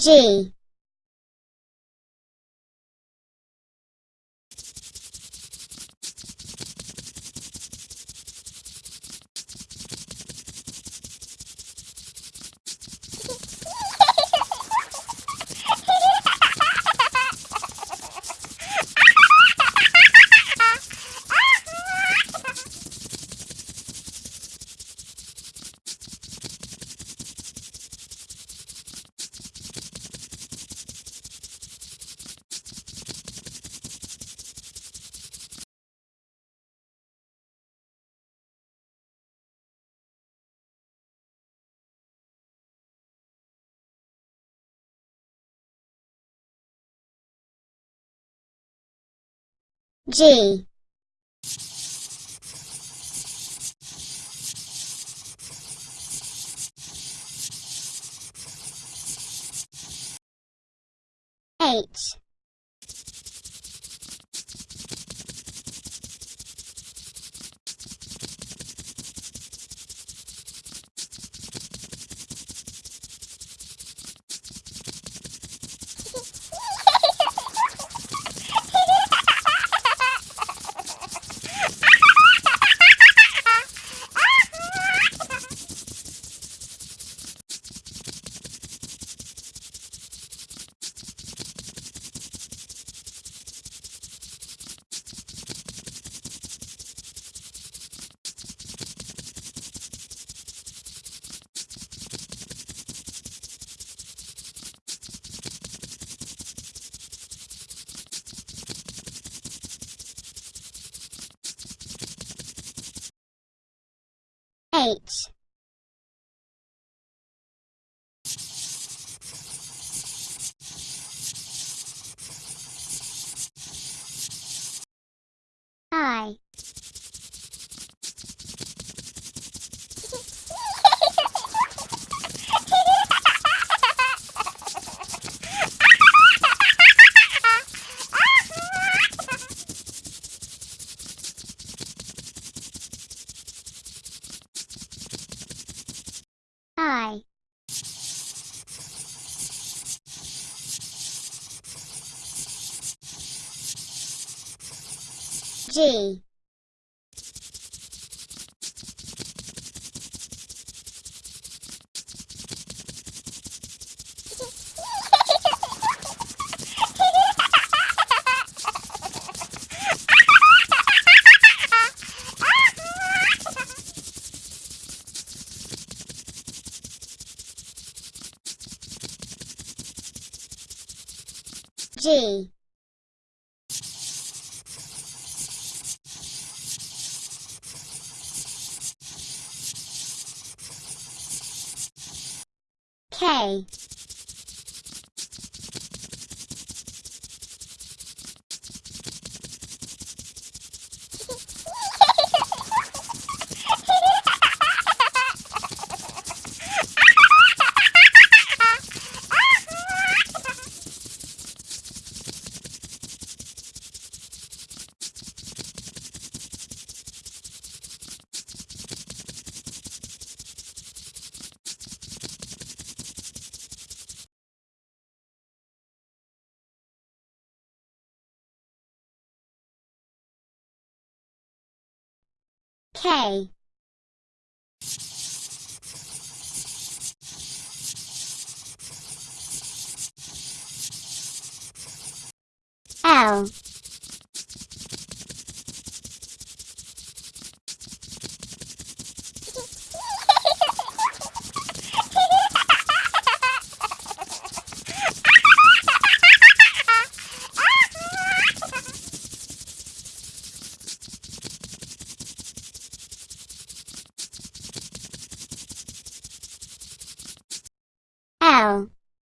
G G. H H G. G K K L